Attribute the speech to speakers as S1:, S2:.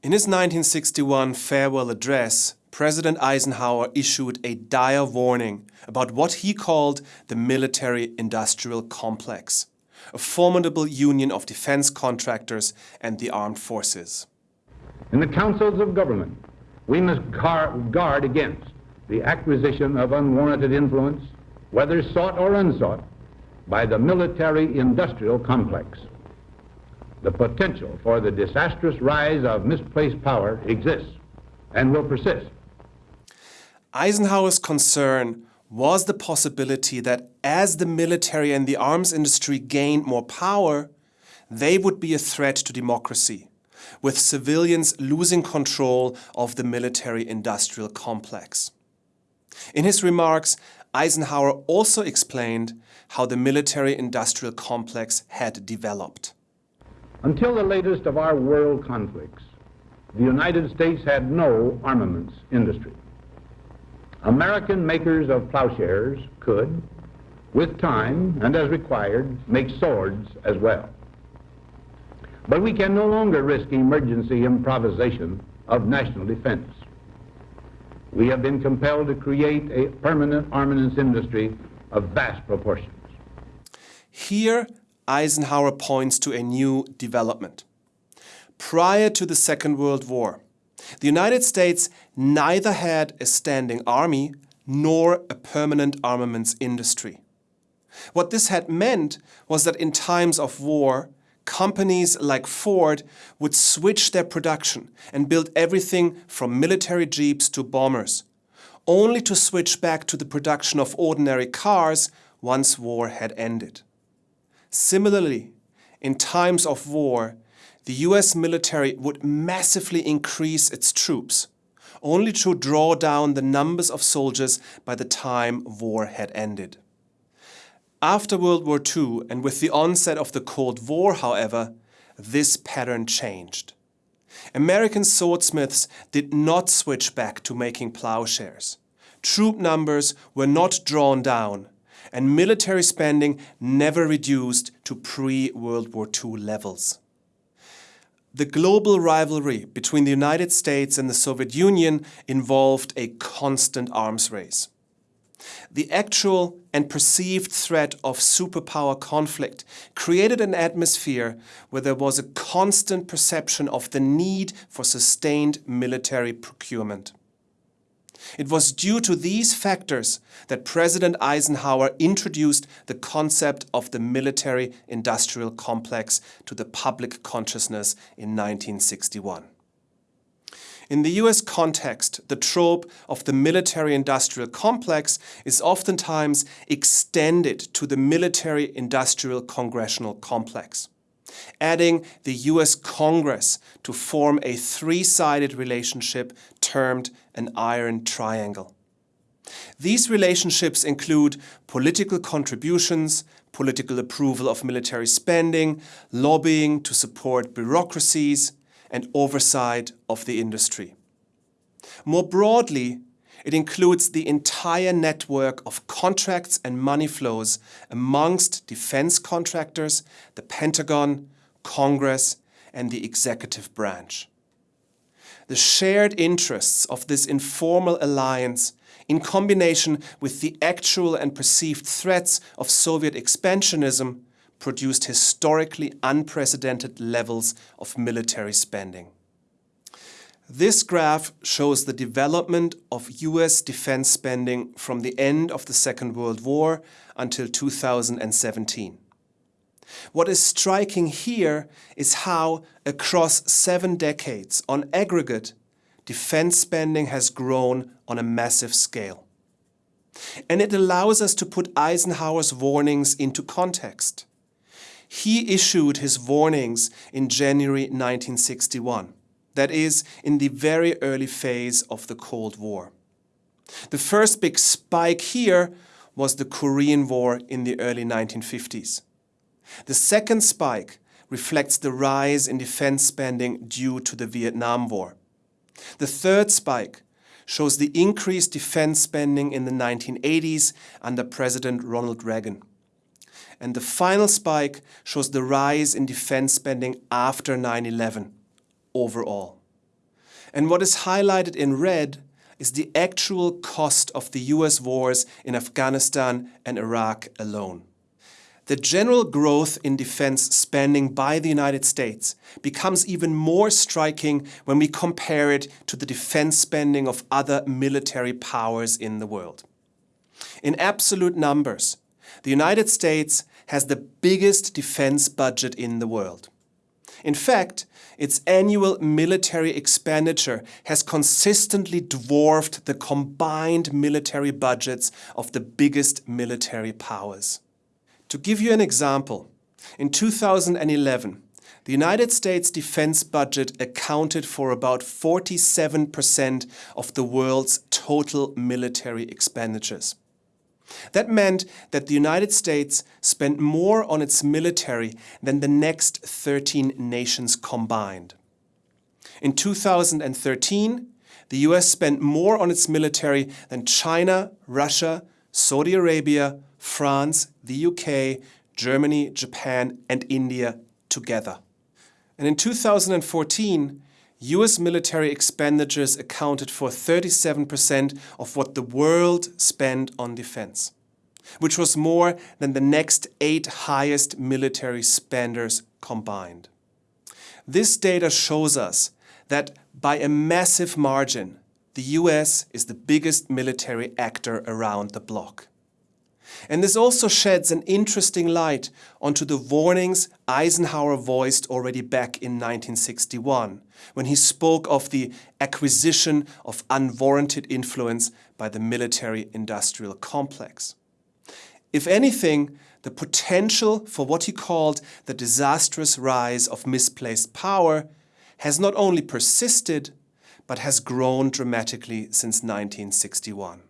S1: In his 1961 farewell address, President Eisenhower issued a dire warning about what he called the military-industrial complex, a formidable union of defense contractors and the armed forces.
S2: In the councils of government, we must guard against the acquisition of unwarranted influence, whether sought or unsought, by the military-industrial complex. The potential for the disastrous rise of misplaced power exists and will persist.
S1: Eisenhower's concern was the possibility that as the military and the arms industry gained more power, they would be a threat to democracy, with civilians losing control of the military-industrial complex. In his remarks, Eisenhower also explained how the military-industrial complex had developed.
S2: Until the latest of our world conflicts, the United States had no armaments industry. American makers of plowshares could, with time and as required, make swords as well. But we can no longer risk emergency improvisation of national defense. We have been compelled to create a permanent armaments industry of vast proportions.
S1: Here, Eisenhower points to a new development. Prior to the Second World War, the United States neither had a standing army nor a permanent armaments industry. What this had meant was that in times of war, companies like Ford would switch their production and build everything from military jeeps to bombers, only to switch back to the production of ordinary cars once war had ended. Similarly, in times of war, the US military would massively increase its troops, only to draw down the numbers of soldiers by the time war had ended. After World War II and with the onset of the Cold War, however, this pattern changed. American swordsmiths did not switch back to making plowshares. Troop numbers were not drawn down, and military spending never reduced to pre-World War II levels. The global rivalry between the United States and the Soviet Union involved a constant arms race. The actual and perceived threat of superpower conflict created an atmosphere where there was a constant perception of the need for sustained military procurement. It was due to these factors that President Eisenhower introduced the concept of the military-industrial complex to the public consciousness in 1961. In the US context, the trope of the military-industrial complex is oftentimes extended to the military-industrial congressional complex adding the US Congress to form a three-sided relationship termed an iron triangle. These relationships include political contributions, political approval of military spending, lobbying to support bureaucracies, and oversight of the industry. More broadly, it includes the entire network of contracts and money flows amongst defense contractors, the Pentagon, Congress, and the executive branch. The shared interests of this informal alliance in combination with the actual and perceived threats of Soviet expansionism produced historically unprecedented levels of military spending. This graph shows the development of US defense spending from the end of the Second World War until 2017. What is striking here is how, across seven decades, on aggregate, defense spending has grown on a massive scale. And it allows us to put Eisenhower's warnings into context. He issued his warnings in January 1961 that is, in the very early phase of the Cold War. The first big spike here was the Korean War in the early 1950s. The second spike reflects the rise in defense spending due to the Vietnam War. The third spike shows the increased defense spending in the 1980s under President Ronald Reagan. And the final spike shows the rise in defense spending after 9-11 overall. And what is highlighted in red is the actual cost of the US wars in Afghanistan and Iraq alone. The general growth in defense spending by the United States becomes even more striking when we compare it to the defense spending of other military powers in the world. In absolute numbers, the United States has the biggest defense budget in the world. In fact, its annual military expenditure has consistently dwarfed the combined military budgets of the biggest military powers. To give you an example, in 2011, the United States defense budget accounted for about 47% of the world's total military expenditures. That meant that the United States spent more on its military than the next 13 nations combined. In 2013, the US spent more on its military than China, Russia, Saudi Arabia, France, the UK, Germany, Japan and India together. And in 2014, US military expenditures accounted for 37% of what the world spent on defense, which was more than the next eight highest military spenders combined. This data shows us that by a massive margin, the US is the biggest military actor around the bloc. And this also sheds an interesting light onto the warnings Eisenhower voiced already back in 1961, when he spoke of the acquisition of unwarranted influence by the military-industrial complex. If anything, the potential for what he called the disastrous rise of misplaced power has not only persisted, but has grown dramatically since 1961.